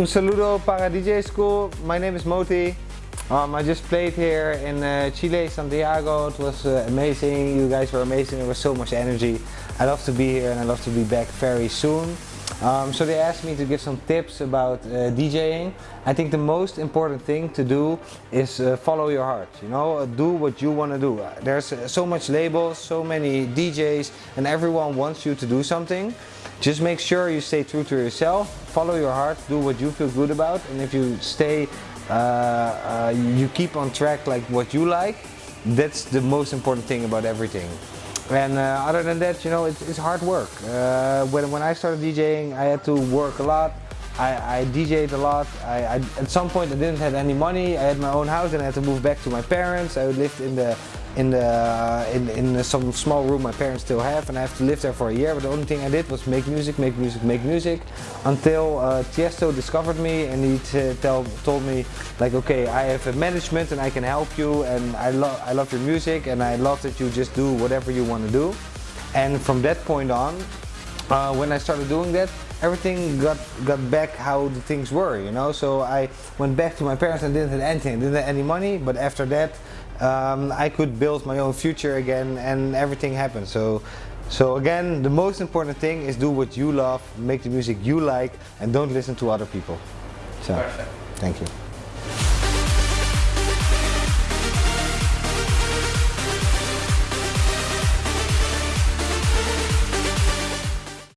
Un saludo para DJ School. My name is Moti. Um, I just played here in uh, Chile, Santiago. It was uh, amazing. You guys were amazing. There was so much energy. I love to be here and I love to be back very soon. Um, so they asked me to give some tips about uh, DJing. I think the most important thing to do is uh, follow your heart. You know, uh, do what you want to do. There's uh, so much labels, so many DJs, and everyone wants you to do something. Just make sure you stay true to yourself. Follow your heart. Do what you feel good about, and if you stay, uh, uh, you keep on track like what you like. That's the most important thing about everything. And uh, other than that, you know, it's, it's hard work. Uh, when, when I started DJing, I had to work a lot. I, I DJed a lot. I, I, at some point I didn't have any money. I had my own house and I had to move back to my parents. I lived in the in the in, in some small room my parents still have and I have to live there for a year but the only thing I did was make music, make music, make music until uh, Tiesto discovered me and he tell, told me like okay I have a management and I can help you and I, love I love your music and I love that you just do whatever you want to do and from that point on uh, when I started doing that everything got got back how the things were you know? So I went back to my parents and didn't have anything didn't have any money but after that um, I could build my own future again and everything happened. So so again the most important thing is do what you love make the music you like and don't listen to other people. So Perfect. thank you